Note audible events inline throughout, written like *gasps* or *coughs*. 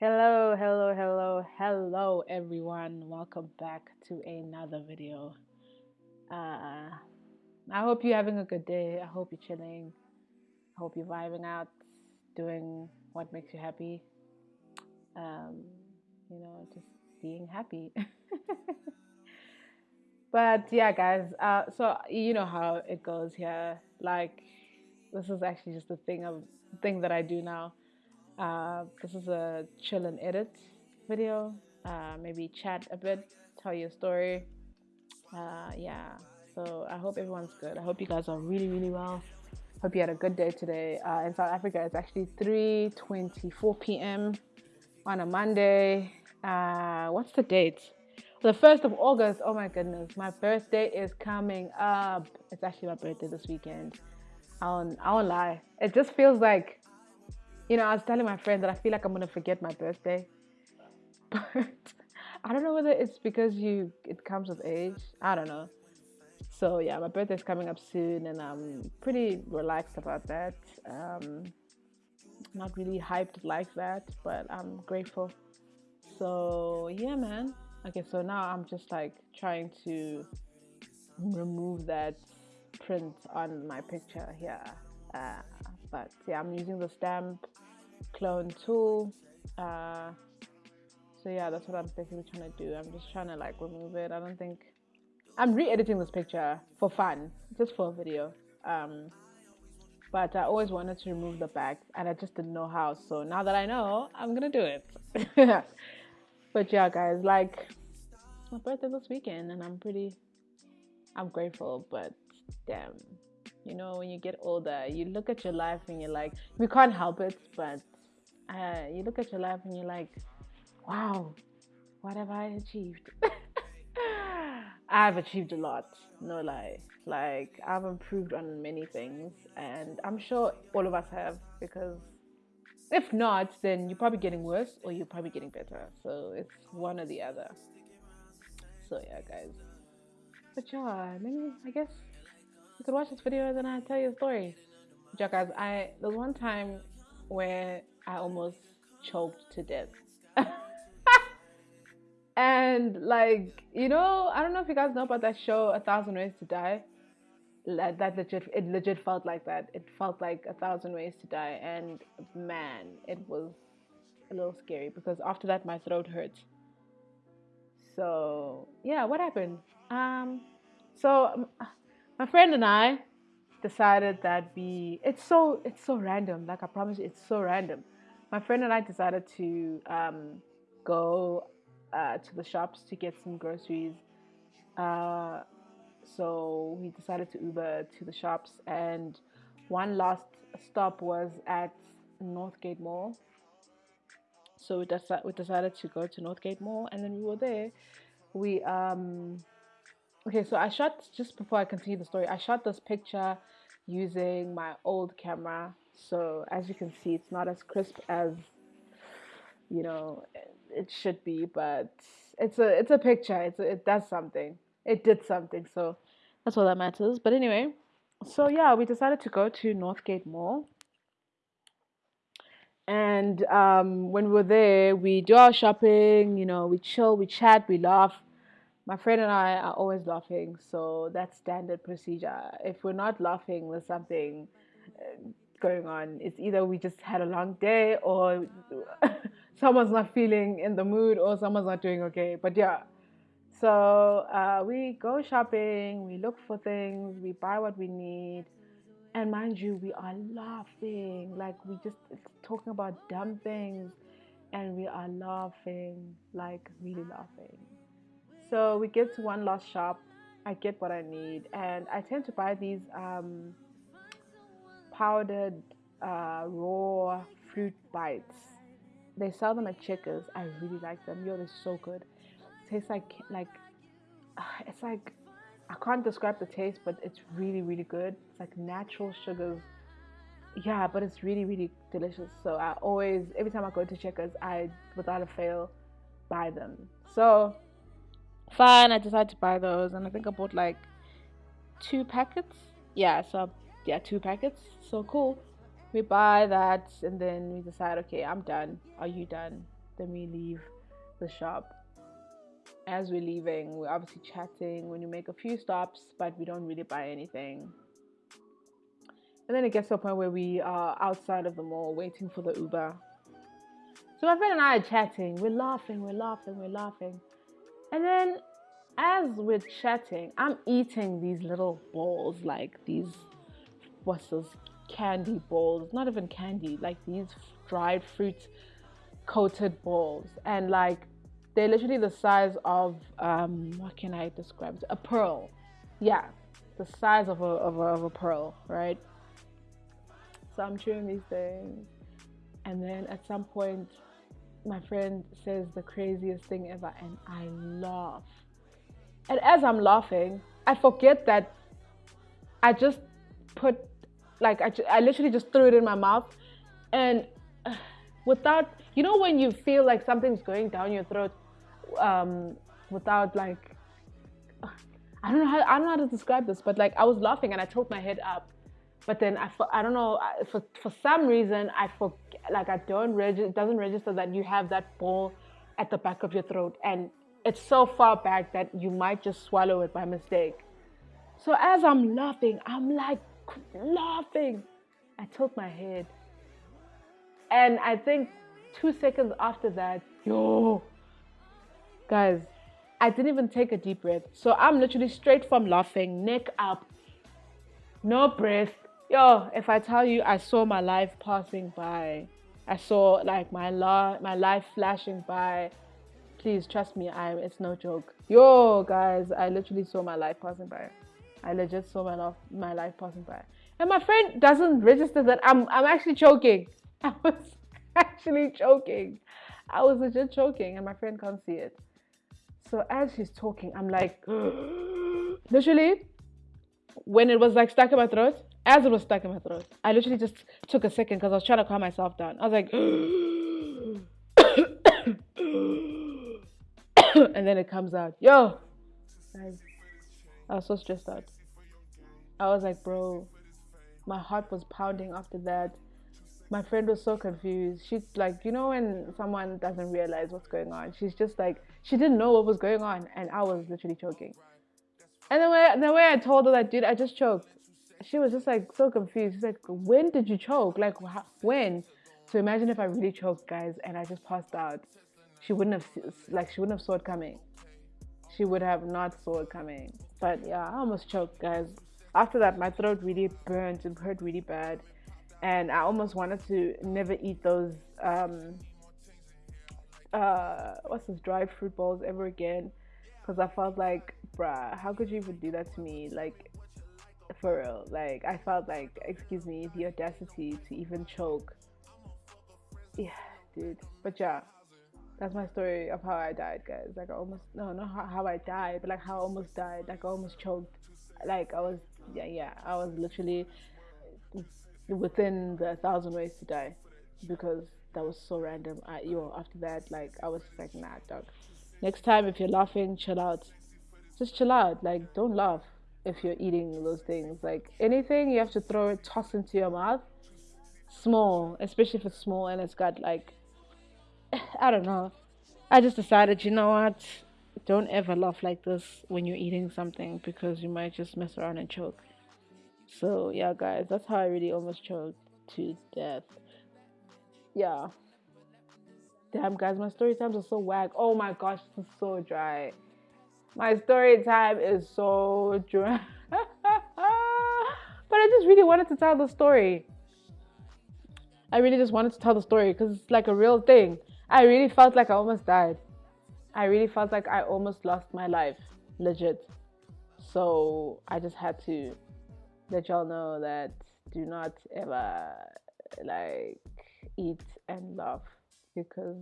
Hello, hello, hello, hello, everyone. Welcome back to another video. Uh, I hope you're having a good day. I hope you're chilling. I hope you're vibing out, doing what makes you happy. Um, you know, just being happy. *laughs* but yeah, guys. Uh, so you know how it goes here. Like, this is actually just the thing of thing that I do now uh, this is a chill and edit video. Uh, maybe chat a bit, tell you a story. Uh, yeah. So I hope everyone's good. I hope you guys are really, really well. Hope you had a good day today. Uh, in South Africa, it's actually 3:24 p.m. on a Monday. Uh, what's the date? The first of August. Oh my goodness, my birthday is coming up. It's actually my birthday this weekend. I won't, I won't lie. It just feels like you know, I was telling my friend that I feel like I'm gonna forget my birthday, *laughs* but I don't know whether it's because you it comes with age. I don't know. So yeah, my birthday's coming up soon, and I'm pretty relaxed about that. Um, not really hyped like that, but I'm grateful. So yeah, man. Okay, so now I'm just like trying to remove that print on my picture here. Uh, but yeah, I'm using the stamp clone tool. Uh, so yeah, that's what I'm basically trying to do. I'm just trying to like remove it. I don't think I'm re-editing this picture for fun, just for a video. Um, but I always wanted to remove the back and I just didn't know how. So now that I know, I'm gonna do it. *laughs* but yeah, guys, like my birthday this weekend and I'm pretty, I'm grateful, but damn, you know, when you get older, you look at your life and you're like, we can't help it, but uh, you look at your life and you're like, wow, what have I achieved? *laughs* I've achieved a lot, no lie. Like, I've improved on many things, and I'm sure all of us have because if not, then you're probably getting worse or you're probably getting better. So it's one or the other. So yeah, guys. But yeah, maybe I guess you could watch this video and then I tell you a story. Guys, I there's one time where I almost choked to death. *laughs* and like, you know, I don't know if you guys know about that show, A Thousand Ways to Die. That, that legit, it legit felt like that. It felt like a thousand ways to die, and man, it was a little scary because after that my throat hurts. So yeah, what happened? Um, so um, my friend and I decided that we it's so it's so random. Like I promise you, it's so random my friend and I decided to um, go uh, to the shops to get some groceries. Uh, so we decided to Uber to the shops, and one last stop was at Northgate Mall. So we, deci- we decided to go to Northgate Mall, and then we were there. We um, okay, so I shot just before I continue the story. I shot this picture using my old camera so as you can see, it's not as crisp as you know it should be, but it's a it's a picture. It's a, it does something. It did something. So that's all that matters. But anyway, so yeah, we decided to go to Northgate Mall. And um, when we were there, we do our shopping, you know, we chill, we chat, we laugh. My friend and I are always laughing, so that's standard procedure. If we're not laughing, there's something uh, going on. It's either we just had a long day or *laughs* someone's not feeling in the mood or someone's not doing okay. But yeah, so uh, we go shopping, we look for things, we buy what we need. And mind you, we are laughing. Like we just talking about dumb things and we are laughing, like really laughing. So we get to one last shop. I get what I need, and I tend to buy these um, powdered uh, raw fruit bites. They sell them at Checkers. I really like them. Yo, they're so good. Tastes like like *sighs* it's like I can't describe the taste, but it's really really good. It's like natural sugars. Yeah, but it's really really delicious. So I always every time I go to Checkers, I without a fail buy them. So fine, I decided to buy those, and I think I bought like two packets. Yeah, so yeah, two packets. So cool. We buy that and then we decide, okay, I'm done. Are you done? then we leave the shop. As we're leaving, we're obviously chatting when you make a few stops, but we don't really buy anything. And then it gets to a point where we are outside of the mall waiting for the Uber. So my friend and I are chatting. We're laughing, we're laughing, we're laughing. And then as we're chatting, I'm eating these little balls, like these, what's those candy balls? Not even candy, like these dried fruit coated balls. And like, they're literally the size of, um, what can I describe? A pearl. Yeah, the size of a, of a, of a pearl, right? So I'm chewing these things. And then at some point, my friend says the craziest thing ever, and I laugh. And as I'm laughing, I forget that I just put, like, I, I literally just threw it in my mouth. And uh, *sighs* without, you know, when you feel like something's going down your throat um, without, like, *sighs* I don't know how I don't know how to describe this, but like I was laughing and I tilted my head up, but then I I don't know for for some reason I forget like I don't register doesn't register that you have that ball at the back of your throat and it's so far back that you might just swallow it by mistake. So as I'm laughing, I'm like laughing. I tilt my head. And I think two seconds after that, yo, guys, I didn't even take a deep breath. So I'm literally straight from laughing, neck up, no breath. Yo, if I tell you I saw my life passing by, I saw like my my life flashing by. Please trust me i it's no joke. Yo guys i literally saw my life passing by. I legit saw my life my life passing by. And my friend doesn't register that i'm i'm actually choking. *laughs* I was actually choking. I was legit choking and my friend can't see it. So as she's talking i'm like *gasps* literally when it was like stuck in my throat as it was stuck in my throat i literally just took a second because i was trying to calm myself down i was like *coughs* and then it comes out, yo, I was so stressed out. I was like, bro, my heart was pounding after that. My friend was so confused. She's like, you know, when someone doesn't realize what's going on, she's just like, she didn't know what was going on, and I was literally choking. And the way the way I told her that, dude, I just choked. She was just like so confused. She's like, when did you choke? Like, when? So imagine if I really choked, guys, and I just passed out she wouldn't have like she wouldn't have saw it coming. She would have not saw it coming. But yeah, I almost choked, guys. After that, my throat really burnt and hurt really bad, and I almost wanted to never eat those um uh what's this dried fruit balls ever again because I felt like, bruh, how could you even do that to me? Like, for real. Like, I felt like, excuse me, the audacity to even choke. Yeah, dude. But yeah, that's my story of how I died, guys. Like I almost no, not how, how I died, but like how I almost died. Like I almost choked. Like I was yeah, yeah. I was literally within the thousand ways to die because that was so random. I yo after that, like I was like nah, dog. Next time if you're laughing, chill out. Just chill out. Like don't laugh if you're eating those things. Like anything you have to throw it, toss into your mouth. Small, especially if it's small and it's got like *sighs* I don't know. I just decided, you know what? Don't ever laugh like this when you're eating something because you might just mess around and choke. So, yeah, guys, that's how I really almost choked to death. Yeah. Damn, guys, my story times are so whack. Oh my gosh, this is so dry. My story time is so dry. *laughs* but I just really wanted to tell the story. I really just wanted to tell the story because it's like a real thing. I really felt like I almost died. I really felt like I almost lost my life, legit. So I just had to let y'all know that do not ever like eat and laugh because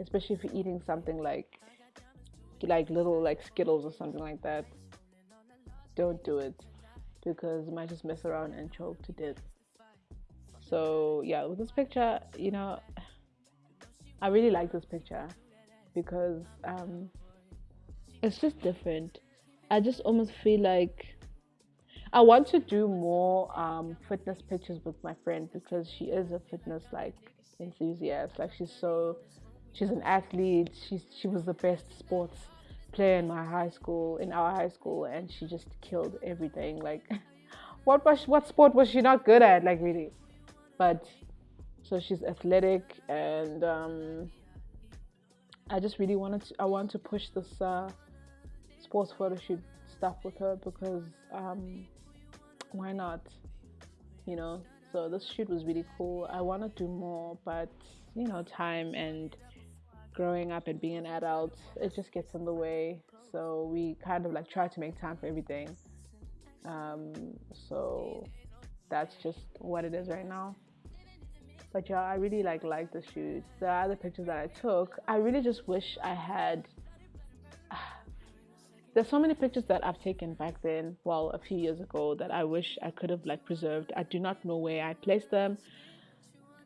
especially if you're eating something like like little like skittles or something like that don't do it because you might just mess around and choke to death so yeah with this picture you know I really like this picture because um, it's just different. I just almost feel like I want to do more um, fitness pictures with my friend because she is a fitness like enthusiast. Like she's so she's an athlete. She's she was the best sports player in my high school, in our high school, and she just killed everything. Like, *laughs* what was what sport was she not good at? Like really, but so she's athletic, and um, I just really wanted to. I want to push this uh, sports photo shoot stuff with her because um, why not? You know. So this shoot was really cool. I want to do more, but you know, time and growing up and being an adult, it just gets in the way. So we kind of like try to make time for everything. Um, so that's just what it is right now. But yeah, I really like like the shoot. The other pictures that I took, I really just wish I had. *sighs* There's so many pictures that I've taken back then, well, a few years ago, that I wish I could have like preserved. I do not know where I placed them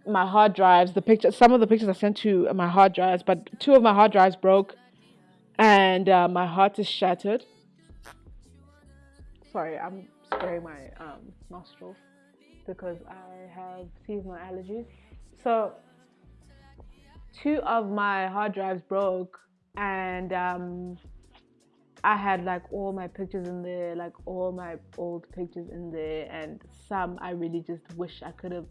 my hard drives, the picture, some of the pictures I sent to my hard drives, but two of my hard drives broke, and uh, my heart is shattered. Sorry, I'm spraying my um, nostrils because I have seasonal allergies. So two of my hard drives broke, and um, I had like all my pictures in there, like all my old pictures in there, and some I really just wish I could have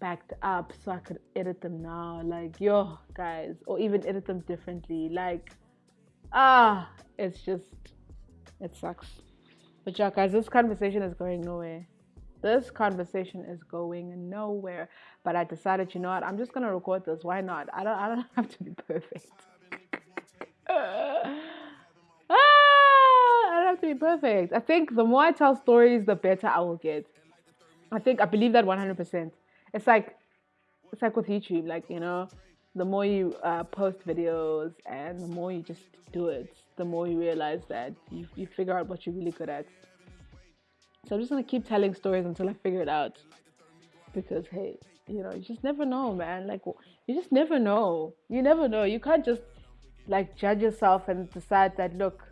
backed up so I could edit them now. Like, yo, guys, or even edit them differently. Like, ah, it's just, it sucks. But yeah, guys, this conversation is going nowhere. This conversation is going nowhere. But I decided, you know what? I'm just gonna record this. Why not? I don't. I don't *laughs* have to be perfect. *laughs* ah, I don't have to be perfect. I think the more I tell stories, the better I will get. I think I believe that 100% it's like it's like with YouTube, like you know, the more you uh, post videos and the more you just do it, the more you realize that you, you figure out what you're really good at. So I'm just gonna keep telling stories until I figure it out, because hey, you know, you just never know, man. Like you just never know. You never know. You can't just like judge yourself and decide that look,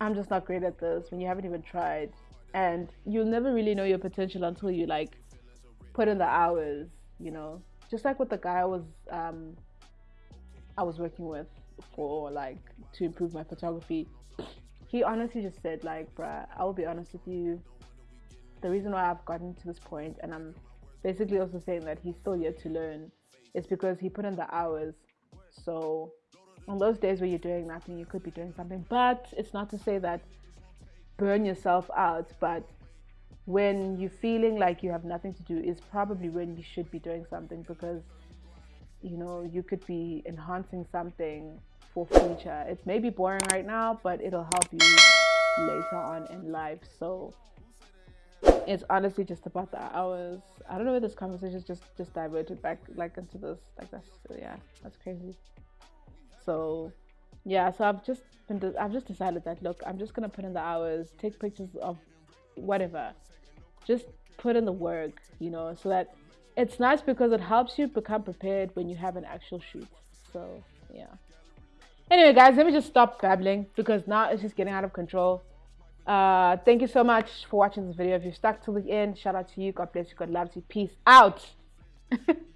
I'm just not great at this when you haven't even tried, and you'll never really know your potential until you like put in the hours, you know. Just like with the guy I was um I was working with for like to improve my photography. *clears throat* He honestly just said like, bruh, I will be honest with you. The reason why I've gotten to this point and I'm basically also saying that he's still yet to learn is because he put in the hours. So on those days where you're doing nothing, you could be doing something. But it's not to say that burn yourself out, but when you're feeling like you have nothing to do is probably when you should be doing something because you know you could be enhancing something for future. It may be boring right now but it'll help you later on in life. So it's honestly just about the hours. I don't know where this conversation just just diverted back like into this. Like that's yeah that's crazy. So yeah so i've just been i've just decided that look i'm just gonna put in the hours take pictures of whatever just put in the work, you know, so that it's nice because it helps you become prepared when you have an actual shoot. So, yeah. Anyway, guys, let me just stop babbling because now it's just getting out of control. Uh, thank you so much for watching this video. If you stuck till the end, shout out to you. God bless you. God loves you. Peace out. *laughs*